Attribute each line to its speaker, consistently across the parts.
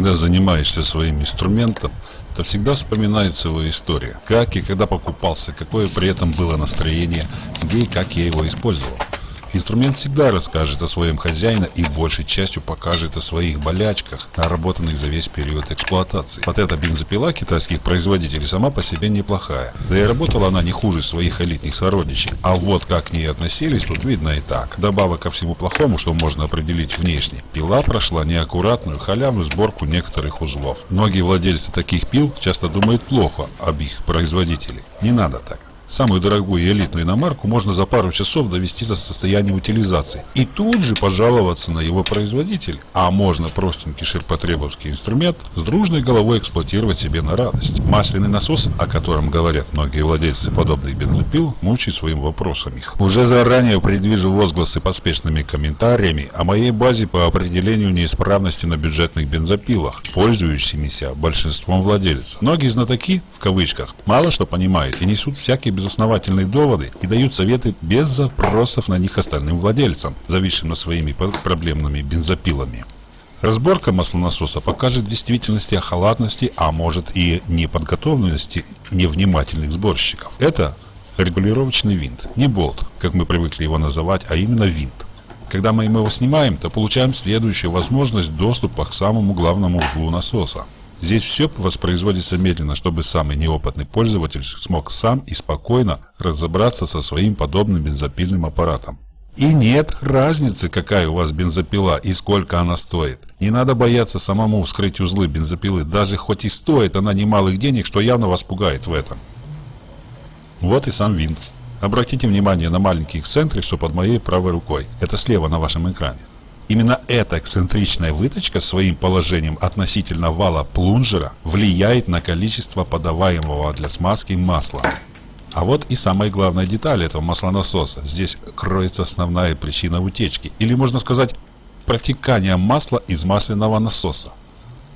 Speaker 1: когда занимаешься своим инструментом, то всегда вспоминается его история. Как и когда покупался, какое при этом было настроение, где и как я его использовал. Инструмент всегда расскажет о своем хозяине и большей частью покажет о своих болячках, наработанных за весь период эксплуатации. Вот эта бензопила китайских производителей сама по себе неплохая. Да и работала она не хуже своих элитных сородичей. А вот как к ней относились, тут видно и так. Добавок ко всему плохому, что можно определить внешне, пила прошла неаккуратную халявную сборку некоторых узлов. Многие владельцы таких пил часто думают плохо об их производителе. Не надо так. Самую дорогую и элитную иномарку можно за пару часов довести до состояния утилизации и тут же пожаловаться на его производитель. А можно простенький ширпотребовский инструмент с дружной головой эксплуатировать себе на радость. Масляный насос, о котором говорят многие владельцы подобных бензопил, мучает своим вопросом их. Уже заранее предвижу возгласы поспешными комментариями о моей базе по определению неисправности на бюджетных бензопилах, пользующимися большинством владельцев. Многие знатоки, в кавычках, мало что понимают и несут всякие безосновательные доводы и дают советы без запросов на них остальным владельцам, зависшим над своими проблемными бензопилами. Разборка маслонасоса покажет действительности о халатности, а может и неподготовленности невнимательных сборщиков. Это регулировочный винт, не болт, как мы привыкли его называть, а именно винт. Когда мы его снимаем, то получаем следующую возможность доступа к самому главному узлу насоса. Здесь все воспроизводится медленно, чтобы самый неопытный пользователь смог сам и спокойно разобраться со своим подобным бензопильным аппаратом. И нет разницы, какая у вас бензопила и сколько она стоит. Не надо бояться самому вскрыть узлы бензопилы, даже хоть и стоит она немалых денег, что явно вас пугает в этом. Вот и сам винт. Обратите внимание на маленький эксцентрик, что под моей правой рукой. Это слева на вашем экране. Именно эта эксцентричная выточка своим положением относительно вала плунжера влияет на количество подаваемого для смазки масла. А вот и самая главная деталь этого маслонасоса. Здесь кроется основная причина утечки, или можно сказать, протекания масла из масляного насоса.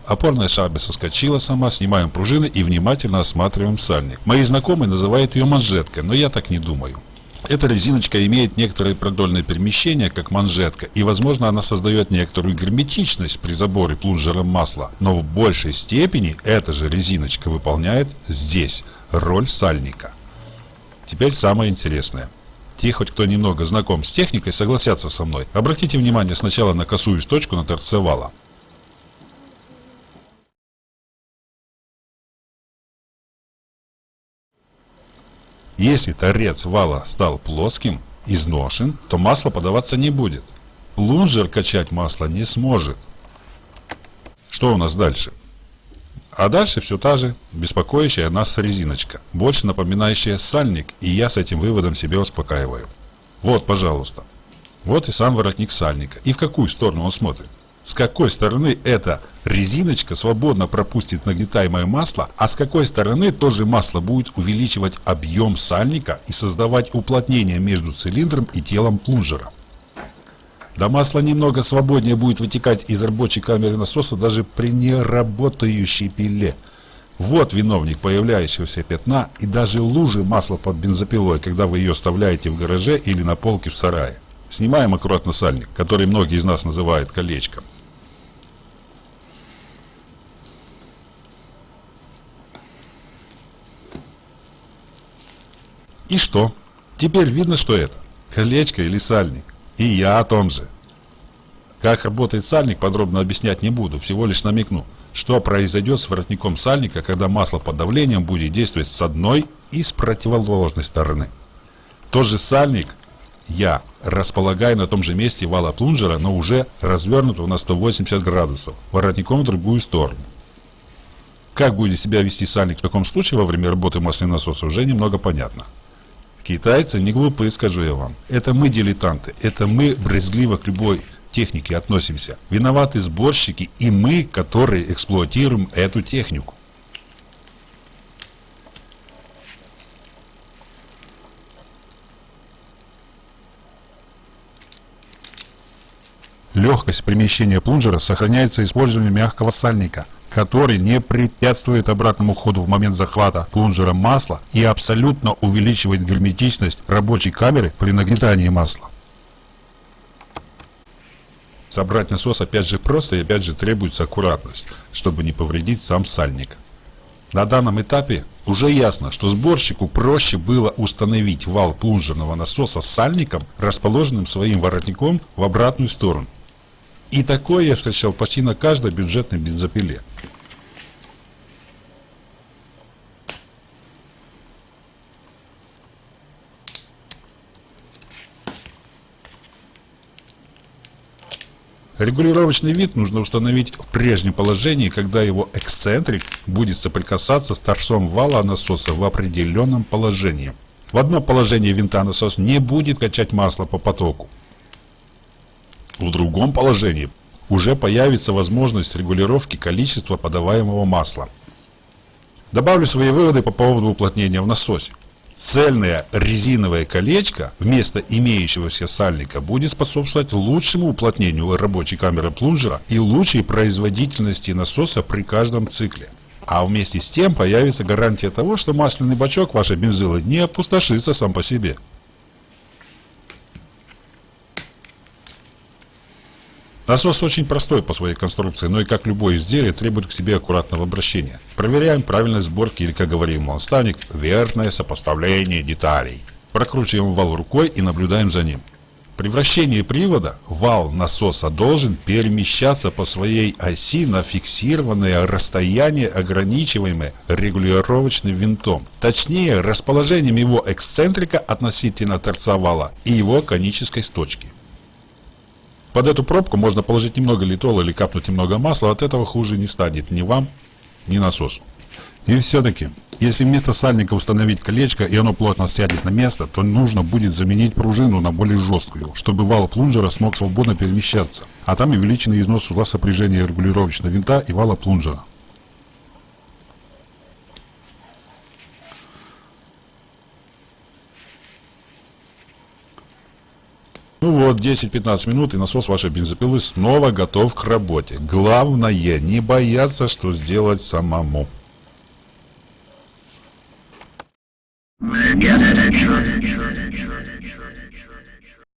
Speaker 1: Опорная шайба соскочила сама, снимаем пружины и внимательно осматриваем сальник. Мои знакомые называют ее манжеткой, но я так не думаю. Эта резиночка имеет некоторое продольное перемещение, как манжетка, и возможно она создает некоторую герметичность при заборе плунжером масла, но в большей степени эта же резиночка выполняет здесь роль сальника. Теперь самое интересное. Те, хоть кто немного знаком с техникой, согласятся со мной. Обратите внимание сначала на косую точку на торце вала. Если торец вала стал плоским, изношен, то масло подаваться не будет. Плунжер качать масло не сможет. Что у нас дальше? А дальше все та же, беспокоящая нас резиночка, больше напоминающая сальник, и я с этим выводом себе успокаиваю. Вот, пожалуйста. Вот и сам воротник сальника. И в какую сторону он смотрит? С какой стороны эта резиночка свободно пропустит нагнетаемое масло, а с какой стороны тоже масло будет увеличивать объем сальника и создавать уплотнение между цилиндром и телом плунжера. Да масло немного свободнее будет вытекать из рабочей камеры насоса даже при неработающей пиле. Вот виновник появляющегося пятна и даже лужи масла под бензопилой, когда вы ее оставляете в гараже или на полке в сарае. Снимаем аккуратно сальник, который многие из нас называют колечком. И что? Теперь видно, что это? Колечко или сальник? И я о том же. Как работает сальник, подробно объяснять не буду, всего лишь намекну, что произойдет с воротником сальника, когда масло под давлением будет действовать с одной и с противоположной стороны. Тот же сальник я располагаю на том же месте вала плунжера, но уже развернутого на 180 градусов, воротником в другую сторону. Как будет себя вести сальник в таком случае во время работы масляного насоса уже немного понятно. Китайцы не глупые, скажу я вам. Это мы дилетанты, это мы брезгливо к любой технике относимся. Виноваты сборщики и мы, которые эксплуатируем эту технику. Легкость перемещения плунжера сохраняется использованием мягкого сальника – который не препятствует обратному ходу в момент захвата плунжера масла и абсолютно увеличивает герметичность рабочей камеры при нагнетании масла. Собрать насос опять же просто и опять же требуется аккуратность, чтобы не повредить сам сальник. На данном этапе уже ясно, что сборщику проще было установить вал плунжерного насоса с сальником, расположенным своим воротником в обратную сторону. И такое я встречал почти на каждой бюджетной бензопиле. Регулировочный вид нужно установить в прежнем положении, когда его эксцентрик будет соприкасаться с торцом вала насоса в определенном положении. В одном положении винта насос не будет качать масло по потоку. В другом положении уже появится возможность регулировки количества подаваемого масла. Добавлю свои выводы по поводу уплотнения в насосе. Цельное резиновое колечко вместо имеющегося сальника будет способствовать лучшему уплотнению рабочей камеры плунжера и лучшей производительности насоса при каждом цикле. А вместе с тем появится гарантия того, что масляный бачок вашей бензилы не опустошится сам по себе. Насос очень простой по своей конструкции, но и как любое изделие требует к себе аккуратного обращения. Проверяем правильность сборки или, как говорим монстаник, верное сопоставление деталей. Прокручиваем вал рукой и наблюдаем за ним. При вращении привода вал насоса должен перемещаться по своей оси на фиксированное расстояние, ограничиваемое регулировочным винтом. Точнее, расположением его эксцентрика относительно торца вала и его конической сточки. Под эту пробку можно положить немного литола или капнуть немного масла, от этого хуже не станет ни вам, ни насосу. И все-таки, если вместо сальника установить колечко и оно плотно сядет на место, то нужно будет заменить пружину на более жесткую, чтобы вал плунжера смог свободно перемещаться, а там увеличенный износ узла сопряжения регулировочного винта и вала плунжера. Ну вот, 10-15 минут и насос вашей бензопилы снова готов к работе. Главное, не бояться, что сделать самому. Get it,